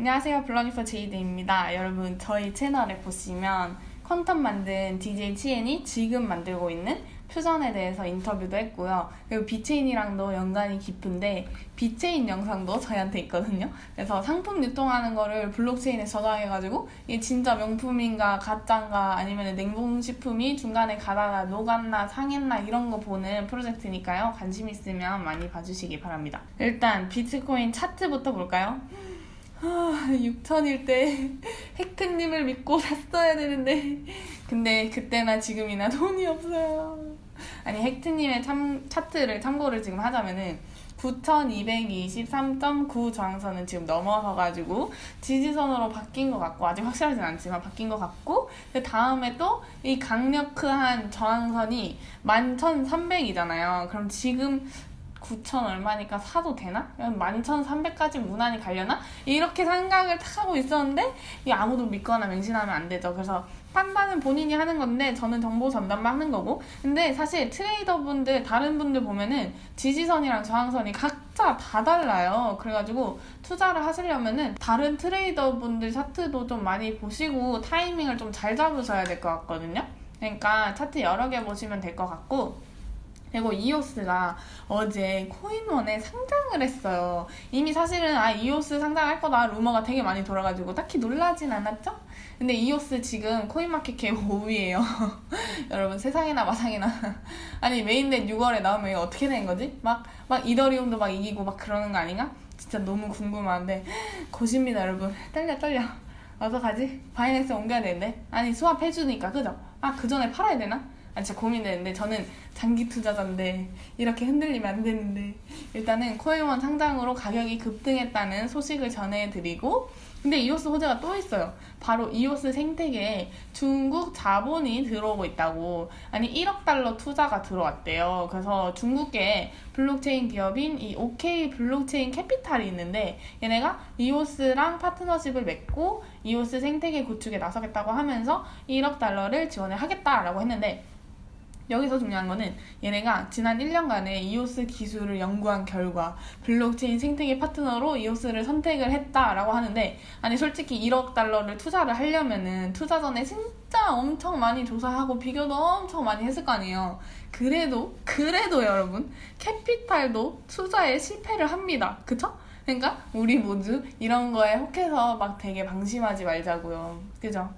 안녕하세요. 블러니퍼 제이드입니다. 여러분, 저희 채널에 보시면 컨텐츠 만든 DJ 치엔이 지금 만들고 있는 퓨전에 대해서 인터뷰도 했고요. 그리고 비체인이랑도 연관이 깊은데 비체인 영상도 저희한테 있거든요. 그래서 상품 유통하는 거를 블록체인에 저장해가지고 이게 진짜 명품인가 가짜인가 아니면 냉동식품이 중간에 가다가 녹았나 상했나 이런 거 보는 프로젝트니까요. 관심 있으면 많이 봐주시기 바랍니다. 일단 비트코인 차트부터 볼까요? 아, 6천일 때 헥트님을 믿고 샀어야 되는데. 근데 그때나 지금이나 돈이 없어요. 아니 헥트님의 참, 차트를 참고를 지금 하자면은 9223.9 저항선은 지금 넘어서 가지고 지지선으로 바뀐 것 같고 아직 확실하진 않지만 바뀐 것 같고 그 다음에 또 이 강력한 저항선이 11,300이잖아요. 그럼 지금 9천 얼마니까 사도 되나? 11,300까지 무난히 가려나? 이렇게 생각을 탁 하고 있었는데 이 아무도 믿거나 맹신하면 안 되죠. 그래서 판단은 본인이 하는 건데 저는 정보 전달만 하는 거고 근데 사실 트레이더분들 다른 분들 보면은 지지선이랑 저항선이 각자 다 달라요. 그래가지고 투자를 하시려면은 다른 트레이더분들 차트도 좀 많이 보시고 타이밍을 좀 잘 잡으셔야 될 것 같거든요. 그러니까 차트 여러 개 보시면 될 것 같고 그리고 이오스가 어제 코인원에 상장을 했어요. 이미 사실은 아 이오스 상장할 거다 루머가 되게 많이 돌아가지고 딱히 놀라진 않았죠? 근데 이오스 지금 코인마켓캡 5위예요. 여러분 세상에나 마상에나 아니 mainnet 6월에 나오면 이거 어떻게 되는 거지? 막 막 이더리움도 막 이기고 막 그러는 거 아닌가? 진짜 너무 궁금한데 고십니다 여러분 떨려 떨려 어서 가지? 바이낸스 옮겨야 되는데 아니 swap해주니까 그죠? 아 그 전에 팔아야 되나? 아 진짜 고민되는데 저는 장기 투자자인데 이렇게 흔들리면 안 되는데 일단은 코인원 상장으로 가격이 급등했다는 소식을 전해드리고 근데 이오스 호재가 또 있어요. 바로 이오스 생태계에 중국 자본이 들어오고 있다고. 아니 1억 달러 투자가 들어왔대요. 그래서 중국계 블록체인 기업인 이 OK 블록체인 캐피탈이 있는데 얘네가 이오스랑 파트너십을 맺고 이오스 생태계 구축에 나서겠다고 하면서 1억 달러를 지원을 하겠다라고 했는데 여기서 중요한 거는 얘네가 지난 1년간의 이오스 기술을 연구한 결과 블록체인 생태계 파트너로 이오스를 선택을 했다라고 하는데 아니 솔직히 1억 달러를 투자를 하려면은 투자 전에 진짜 엄청 많이 조사하고 비교도 엄청 많이 했을 거 아니에요. 그래도 그래도 여러분 캐피탈도 투자에 실패를 합니다. 그쵸? 그러니까 우리 모두 이런 거에 혹해서 막 되게 방심하지 말자고요. 그죠?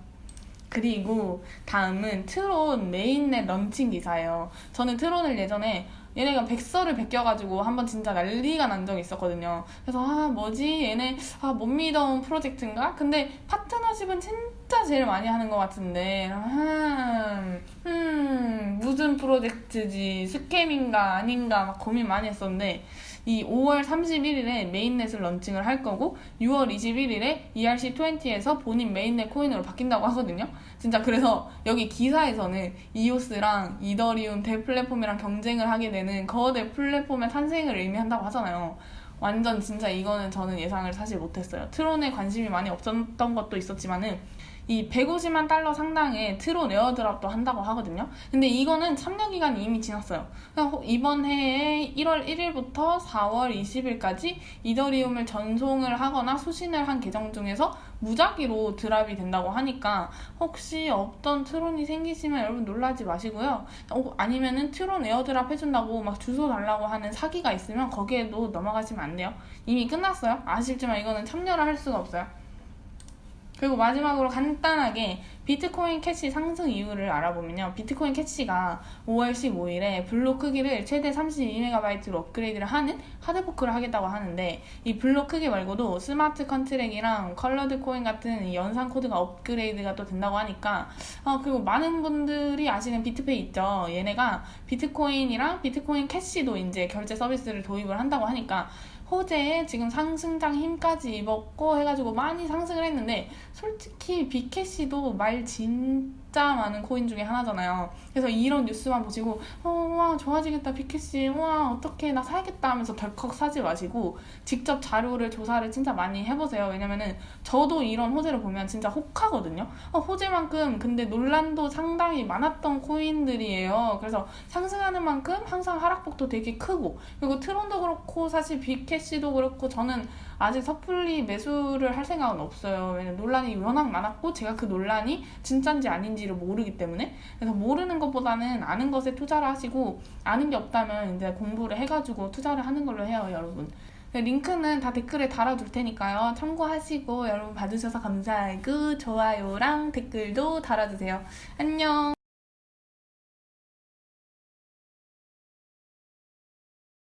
그리고 다음은 트론 mainnet 런칭 기사예요. 저는 트론을 예전에 얘네가 백서를 베껴가지고 한번 진짜 난리가 난 적이 있었거든요. 그래서 아 뭐지 얘네 아 못 미더운 프로젝트인가? 근데 파트너십은 진짜 제일 많이 하는 것 같은데 음, 음 무슨 프로젝트지 scam인가 아닌가 막 고민 많이 했었는데 이 5월 31일에 mainnet을 런칭을 할 거고 6월 21일에 ERC20에서 본인 mainnet 코인으로 바뀐다고 하거든요. 진짜 그래서 여기 기사에서는 이오스랑 이더리움 대플랫폼이랑 경쟁을 하게 되는 거대 플랫폼의 탄생을 의미한다고 하잖아요. 완전 진짜 이거는 저는 예상을 사실 못했어요. 트론에 관심이 많이 없었던 것도 있었지만은 이 150만 달러 상당의 트론 airdrop도 한다고 하거든요. 근데 이거는 참여 기간이 이미 지났어요. 이번 해에 1월 1일부터 4월 20일까지 이더리움을 전송을 하거나 수신을 한 계정 중에서 무작위로 drop이 된다고 하니까 혹시 없던 트론이 생기시면 여러분 놀라지 마시고요. 어, 아니면은 트론 airdrop 해준다고 막 주소 달라고 하는 사기가 있으면 거기에도 넘어가시면 안 돼요. 이미 끝났어요. 아쉽지만 이거는 참여를 할 수가 없어요. 그리고 마지막으로 간단하게 비트코인 캐시 상승 이유를 알아보면요. 비트코인 캐시가 5월 15일에 블록 크기를 최대 32MB로 업그레이드를 하는 hard fork를 하겠다고 하는데 이 블록 크기 말고도 smart contract랑 colored coin 같은 연산 코드가 업그레이드가 또 된다고 하니까 어, 그리고 많은 분들이 아시는 비트페이 있죠. 얘네가 비트코인이랑 비트코인 캐시도 이제 결제 서비스를 도입을 한다고 하니까 호재에 지금 상승장 힘까지 입었고 해가지고 많이 상승을 했는데 솔직히 비캐시도 말 진. 진짜 많은 코인 중에 하나잖아요. 그래서 이런 뉴스만 보시고 어, 와 좋아지겠다 비캐시 와 어떻게 나 사야겠다 하면서 덜컥 사지 마시고 직접 자료를 조사를 진짜 많이 해보세요. 왜냐면은 저도 이런 호재를 보면 진짜 혹하거든요. 어, 호재만큼 근데 논란도 상당히 많았던 코인들이에요. 그래서 상승하는 만큼 항상 하락폭도 되게 크고 그리고 트론도 그렇고 사실 비캐시도 그렇고 저는 아직 섣불리 매수를 할 생각은 없어요. 왜냐면 논란이 워낙 많았고 제가 그 논란이 진짠지 아닌지 를 모르기 때문에 그래서 모르는 것보다는 아는 것에 투자를 하시고 아는 게 없다면 이제 공부를 해가지고 투자를 하는 걸로 해요, 여러분. 네, 링크는 다 댓글에 달아둘 테니까요. 참고하시고 여러분 봐주셔서 감사하고 좋아요랑 댓글도 달아주세요. 안녕.